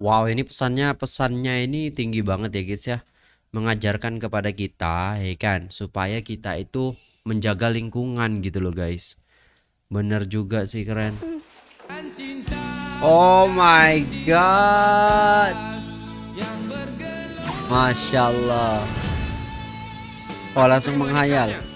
Wow, ini pesannya pesannya ini tinggi banget ya guys ya. Mengajarkan kepada kita, ya kan, supaya kita itu menjaga lingkungan gitu loh guys. Bener juga sih keren. Oh my god. Masya Allah. Oh langsung menghayal.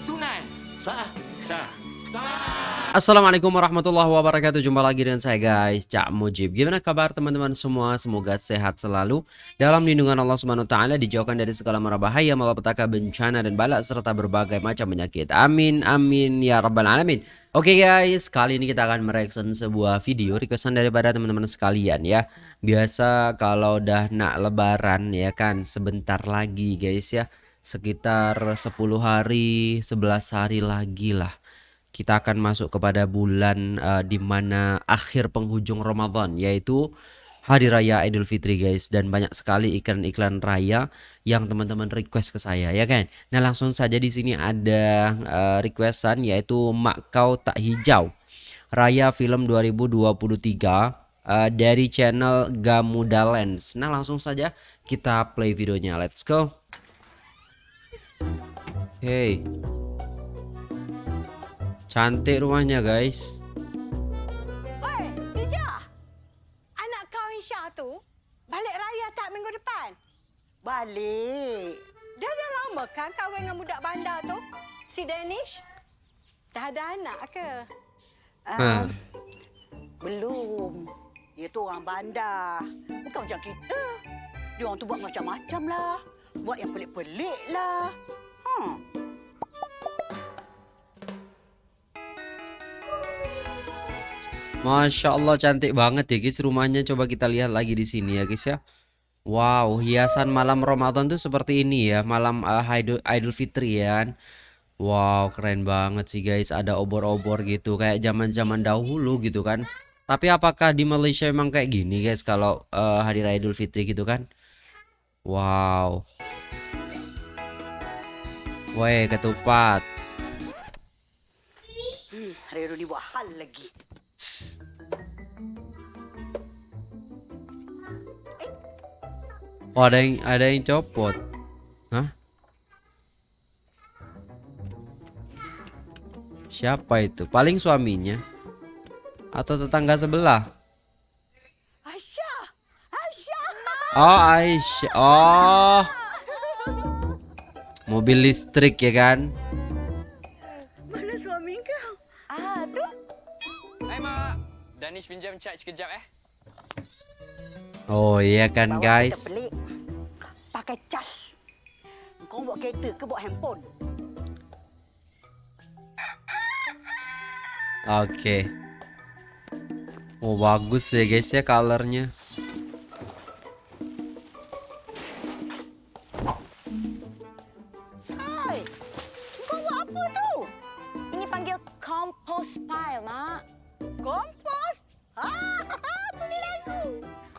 Assalamualaikum warahmatullahi wabarakatuh. Jumpa lagi dengan saya guys. Cak Mujib. Gimana kabar teman-teman semua? Semoga sehat selalu. Dalam lindungan Allah ta'ala Dijauhkan dari segala mara bahaya Malapetaka bencana dan balak Serta berbagai macam penyakit. Amin amin ya rabbal alamin. Oke okay guys Kali ini kita akan mereaction sebuah video Requestan daripada teman-teman sekalian ya. Biasa kalau udah nak lebaran ya kan Sebentar lagi guys ya. Sekitar 10 hari 11 hari lagi lah kita akan masuk kepada bulan uh, di mana akhir penghujung Ramadan yaitu Hari Raya Idul Fitri guys dan banyak sekali iklan-iklan raya yang teman-teman request ke saya ya kan. Nah langsung saja di sini ada uh, requestan yaitu Mak Kau Tak Hijau Raya Film 2023 uh, dari channel Gamuda Lens. Nah langsung saja kita play videonya. Let's go. Hey. Cantik rumahnya guys. Oi, Nija. Anak kau Insya tu balik raya tak minggu depan? Balik. Dah dah lama kan kahwin dengan budak bandar tu? Si Danish? Dah ada anak ke? Uh, Ha. Belum. Dia tu orang bandar. Bukan macam kita. Dia orang tu buat macam-macam lah. Buat yang pelik-pelik lah. Hmm. Masya Allah cantik banget ya guys rumahnya coba kita lihat lagi di sini ya guys ya. Wow hiasan malam Ramadan tuh seperti ini ya malam uh, Idul, Idul Fitri ya kan. Wow keren banget sih guys ada obor-obor gitu kayak zaman-zaman dahulu gitu kan. Tapi apakah di Malaysia emang kayak gini guys kalau uh, hari raya Idul Fitri gitu kan? Wow. Weh ketupat. hmm. Hari buat hal lagi. Tss. Oh ada yang ada yang copot. Hah? Siapa itu? Paling suaminya atau tetangga sebelah? Aisyah. Aisyah. Oh Aisyah. Oh. Mobil listrik ya kan? Pinjam charge kejap eh. Oh iya kan Bawa guys. pelik. Pakai cas. Kau bawa kereta ke bawa handphone? Oke. Oh bagus ya guys ya colornya.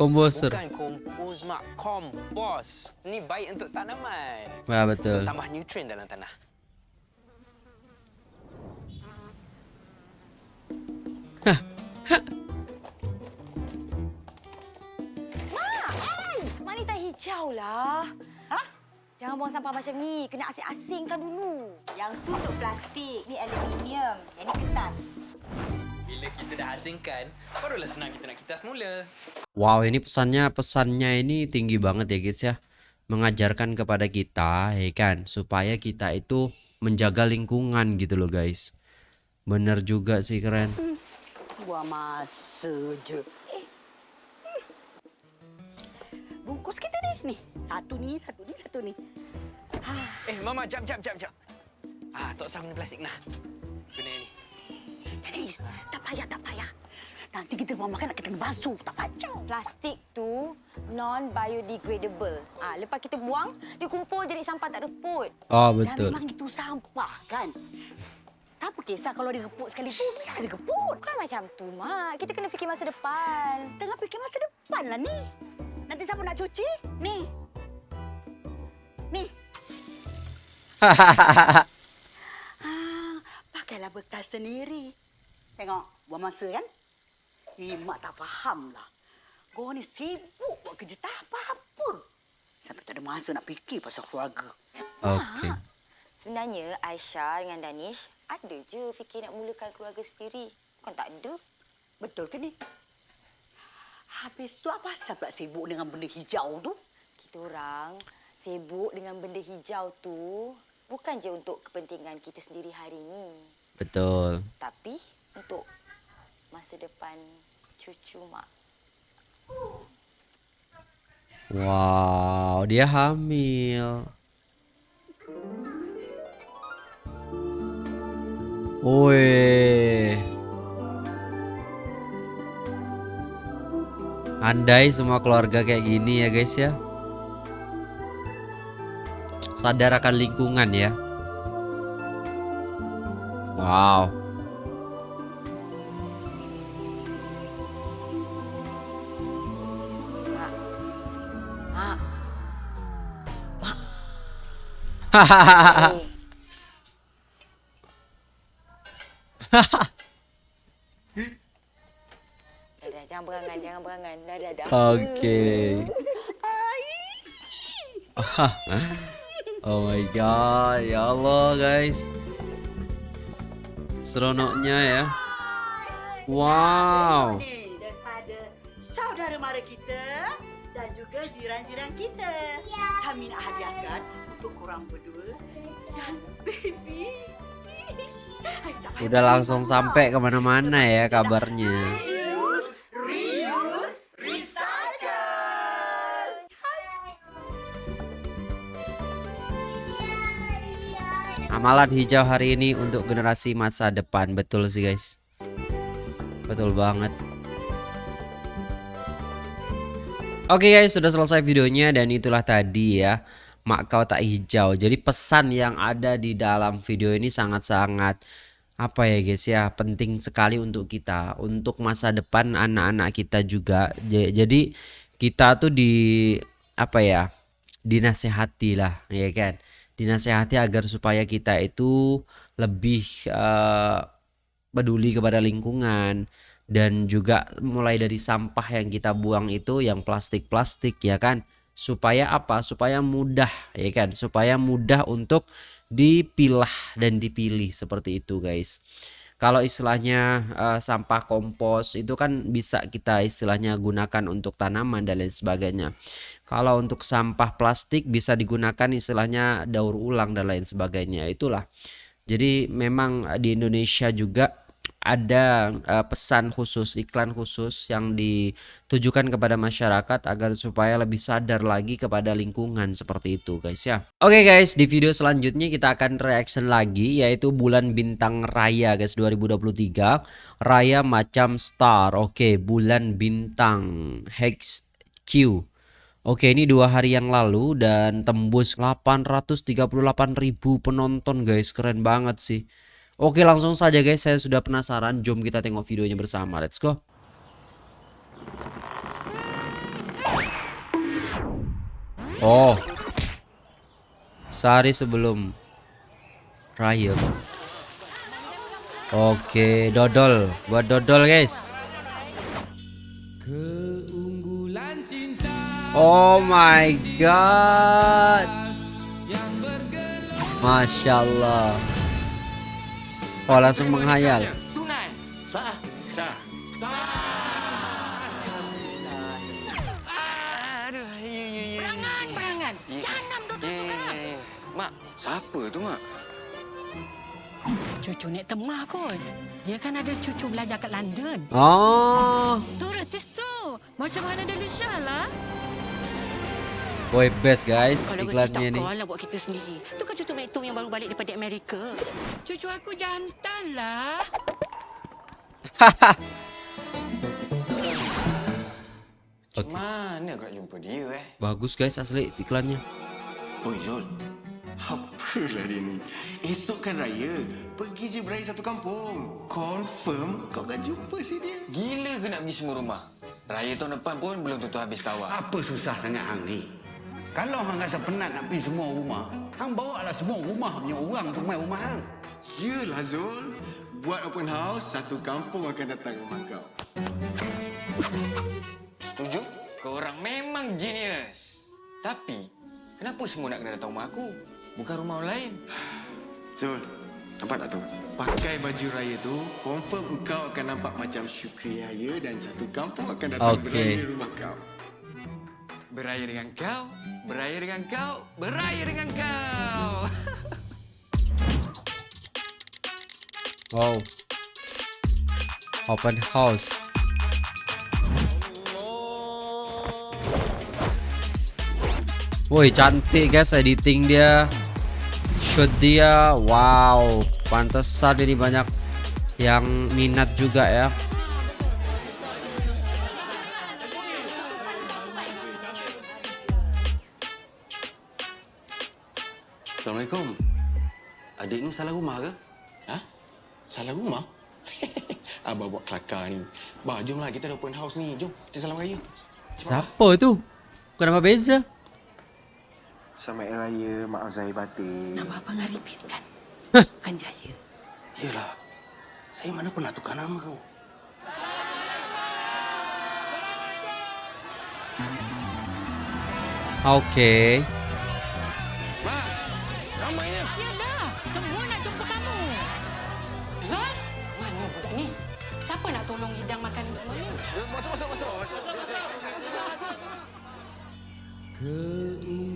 Komposer. Bukan kompos Mak, kompos. Ni baik untuk tanaman. Ya betul. Tambah nutrien dalam tanah. Wanita hijau lah. Ha? Jangan buang sampah macam ni. Kena asing-asingkan dulu. Yang tu untuk plastik, ni aluminium, yang ni kertas. Bila kita dah asingkan, barulah senang kita nak kitas mula. Wow, ini pesannya pesannya ini tinggi banget ya guys ya. Mengajarkan kepada kita, ya kan, supaya kita itu menjaga lingkungan gitu loh guys. Bener juga sih keren. Je. Eh. Hmm. Bungkus kita ni. Ni. Satu ni, satu ni, satu ni. Eh, Mama, jap, jap, jap, jap. Ah, tak usah guna plastik nah. Guna ni. Dennis, tak payah, tak payah. Nanti kita buang makan nak kena basuh. Tak payah. Plastik tu non-biodegradable. Ah, lepas kita buang, dia kumpul jadi sampah tak reput. Oh Dan betul. memang itu sampah kan. Tak apa kisah kalau dia reput sekali tu, biar dia reput. Bukan macam tu, Mak. Kita kena fikir masa depan. Tengah fikir masa depan lah ni. Nanti siapa nak cuci? Ni. Ni. Ah, pakailah bekas sendiri. Tengok, buang masa kan? Eh, mak tak faham lah. Kau ni sibuk buat buat kerja tak apa-apa. Sampai tak ada masa nak fikir pasal keluarga. Oke. Sebenarnya Aisyah dengan Danish ada je fikir nak mulakan keluarga sendiri. Bukan tak ada. Betul ke ni? Habis tu apa pasal pula sibuk dengan benda hijau tu? Kita orang sibuk dengan benda hijau tu bukan je untuk kepentingan kita sendiri hari ini. Betul. Tapi untuk masa depan cucu mak. Wow, dia hamil. Woi. Andai semua keluarga kayak gini ya guys ya. Sadar akan lingkungan ya. Wow. Hey. dah, dah, jangan berangan, jangan berangan. Dah, dah, dah. Oke. oh my god, ya Allah guys. Seronoknya ya. Wow. Jiran-jiran kita. Kami nak hadiahkan untuk korang berdua dan baby. Udah langsung sampai ke mana-mana ya kabarnya. Reuse, reuse, recycle. Amalan hijau hari ini untuk generasi masa depan. Betul sih guys. Betul banget. Oke guys, sudah selesai videonya dan itulah tadi ya mak kau tak hijau. Jadi pesan yang ada di dalam video ini sangat-sangat apa ya guys ya penting sekali untuk kita, untuk masa depan anak-anak kita juga. Jadi kita tuh di apa ya dinasehati lah ya kan dinasehati agar supaya kita itu lebih eh, peduli kepada lingkungan dan juga mulai dari sampah yang kita buang itu yang plastik-plastik ya kan supaya apa supaya mudah ya kan supaya mudah untuk dipilah dan dipilih seperti itu guys kalau istilahnya eh, sampah kompos itu kan bisa kita istilahnya gunakan untuk tanaman dan lain sebagainya. Kalau untuk sampah plastik bisa digunakan istilahnya daur ulang dan lain sebagainya. Itulah. Jadi memang di Indonesia juga ada eh, pesan khusus, iklan khusus yang ditujukan kepada masyarakat agar supaya lebih sadar lagi kepada lingkungan seperti itu guys ya. Oke guys, di video selanjutnya kita akan reaction lagi yaitu bulan bintang raya guys 2023. Raya macam star. Oke, bulan bintang Hex Q. Oke ini dua hari yang lalu dan tembus 838.000 penonton guys keren banget sih Oke langsung saja guys saya sudah penasaran. Jom kita tengok videonya bersama. Let's go. Oh. Sehari sebelum Raya. Oke dodol. Buat dodol guys. Oh my god. Masya Allah Oh langsung menghayal Tunai. Sah. Sah. Aduh, ya, ya, ya. Berangan, berangan. Ya. Jangan duduk Ya, tu ya, berangan. ya. Mak, siapa tu, Mak? Cucu Nek Temah kot. Dia kan ada cucu belajar kat London. Oh Tu retis tu. Macam mana Delisha lah. Boy best guys Kalau iklannya tak lah buat kita sendiri. Tu kan cucu Mek yang baru balik daripada Amerika. Cucu aku jantan lah. Macam mana aku nak jumpa dia, eh? Bagus guys asli iklannya Oi Zul, apalah dia ni? Esok kan raya, pergi je beraya satu kampung. Confirm kau akan jumpa si dia. Gila ke nak pergi semua rumah? Raya tahun depan pun belum tentu habis tawar. Apa susah sangat hang ni? Kalau hang rasa penat nak pergi semua rumah, hang bawa lah semua rumah punya orang tu main rumah hang. Yelah Zul, buat open house, satu kampung akan datang rumah kau. Setuju? Kau orang memang genius. Tapi, kenapa semua nak kena datang rumah aku? Bukan rumah orang lain. Zul, nampak tak tu? Pakai baju raya tu, confirm engkau akan nampak macam Syukri Raya dan satu kampung akan datang Okey. beraya di rumah kau. Beraya dengan kau, beraya dengan kau, beraya dengan kau. Wow. Open house. Woi cantik guys editing dia Shoot dia Wow Pantesan ini banyak Yang minat juga ya Assalamualaikum. Adik ni salah rumah ke? Ha? Salah rumah? Abah buat kelakar ni. Bah, jomlah kita ada open house ni. Jom, kita salam raya. Siapa tu? Kenapa beza? Selamat Raya, maaf Zahir batin. Nama Abang Arifin kan? Bukan Jaya. Yelah. Saya mana pernah tukar nama tu. Oke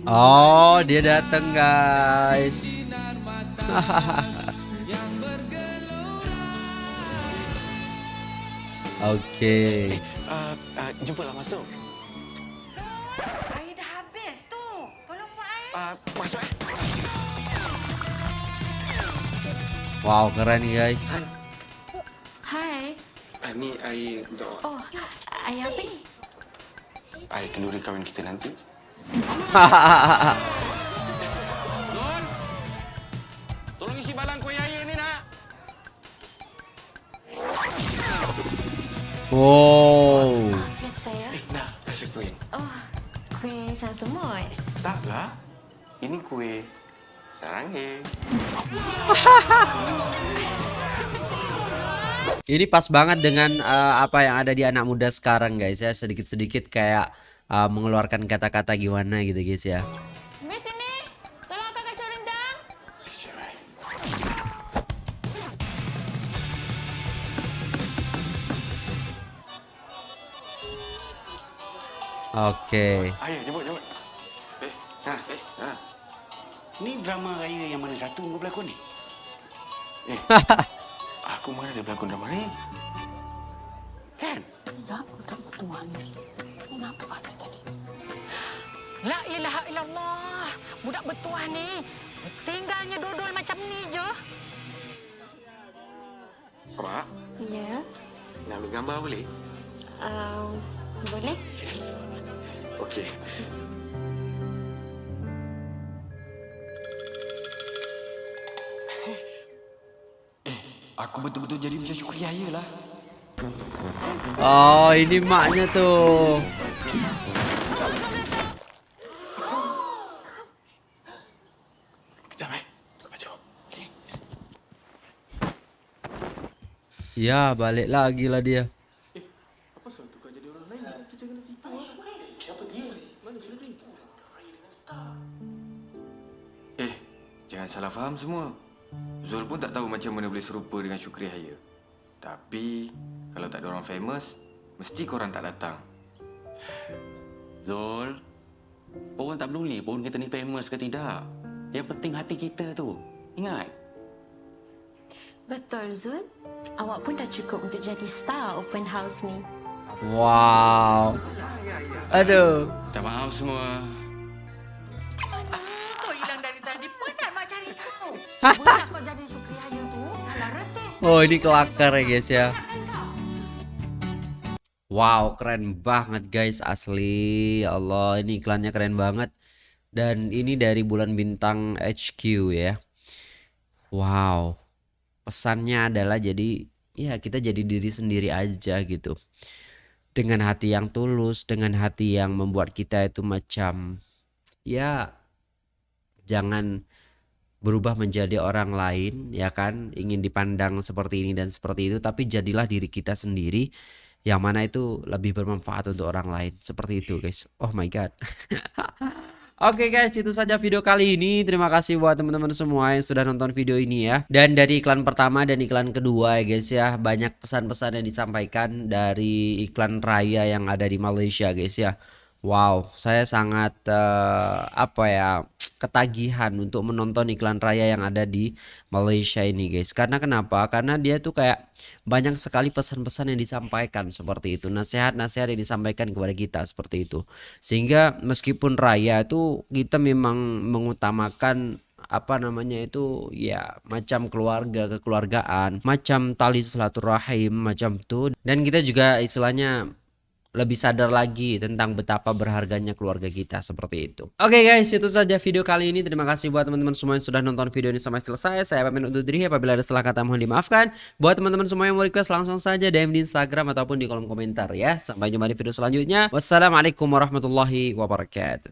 Oh dia datang guys Oke Uh, uh, jumpalah masuk. Air dah habis tu. Tolong buat air. Uh, masuk eh. Wow keren nih guys Hai. Uh, ni air untuk Oh, ayah apa ni? air kenduri kahwin kita nanti. Nun, tolong isi balang kuih raya ni nak. Wow Ya, saya. Eh, nak rasa kuih. Oh, kuih sang semut. Taklah. Ini kuih saranghe. Ini pas banget dengan eh, apa yang ada di anak muda sekarang guys ya Sedikit-sedikit kayak eh, mengeluarkan kata-kata gimana gitu guys ya Miss sini. Tolong kakak rendang. Oke Ayah, jemput, jemput. Eh, ha, eh, ha. Ni drama raya yang mana satu kau berlakon ni? Eh, aku mana ada berlakon drama ni? Kan? Ya, budak tuan ni. Kenapa ada? La ilaha illallah. Budak bertuah ni. Tinggalnya dodol macam ni je. Pak, Ya. nak ambil gambar boleh? Um, boleh? Okey. Aku betul-betul jadi macam Syukri Raya lah. Oh ini maknya tuh Kejap eh. Baju. Okey. Ya balik lagi lah dia Apa soal tukar jadi orang lain? Kita kena tipu. Siapa dia? Mana? Eh, jangan salah faham semua. Zul pun tak tahu macam mana boleh serupa dengan Syukri Raya. Tapi, kalau tak ada orang famous, mesti korang tak datang. Zul, orang tak peduli pun kita ni famous ke tidak. Yang penting hati kita tu. Ingat? Betul, Zul. Awak pun dah cukup untuk jadi star open house ni. Wow Aduh Minta maaf semua. Kau hilang dari tadi. Penat mak cari kau jadi tu. Oh ini kelakar ya guys ya Wow keren banget guys asli Ya Allah ini iklannya keren banget Dan ini dari bulan bintang HQ ya Wow Pesannya adalah jadi Ya kita jadi diri sendiri aja gitu. Dengan hati yang tulus Dengan hati yang membuat kita itu macam Ya Jangan berubah menjadi orang lain ya kan? Ingin dipandang seperti ini dan seperti itu tapi jadilah diri kita sendiri yang mana itu lebih bermanfaat untuk orang lain. Seperti itu guys. Oh my god Oke guys, itu saja video kali ini. Terima kasih buat teman-teman semua yang sudah nonton video ini ya. Dan dari iklan pertama dan iklan kedua ya guys ya, banyak pesan-pesan yang disampaikan dari iklan raya yang ada di Malaysia guys ya. Wow, saya sangat uh, apa ya ketagihan untuk menonton iklan raya yang ada di Malaysia ini guys. Karena kenapa? Karena dia tuh kayak banyak sekali pesan-pesan yang disampaikan seperti itu. Nasihat-nasihat yang disampaikan kepada kita seperti itu. Sehingga meskipun raya itu kita memang mengutamakan apa namanya itu ya macam keluarga kekeluargaan macam tali silaturahim macam itu dan kita juga istilahnya lebih sadar lagi tentang betapa berharganya keluarga kita seperti itu. Oke okay guys, itu saja video kali ini. Terima kasih buat teman-teman semua yang sudah nonton video ini sampai selesai. Saya pamit undur diri apabila ada salah kata mohon dimaafkan. Buat teman-teman semua yang mau request langsung saja DM di Instagram ataupun di kolom komentar ya. Sampai jumpa di video selanjutnya. Wassalamualaikum warahmatullahi wabarakatuh.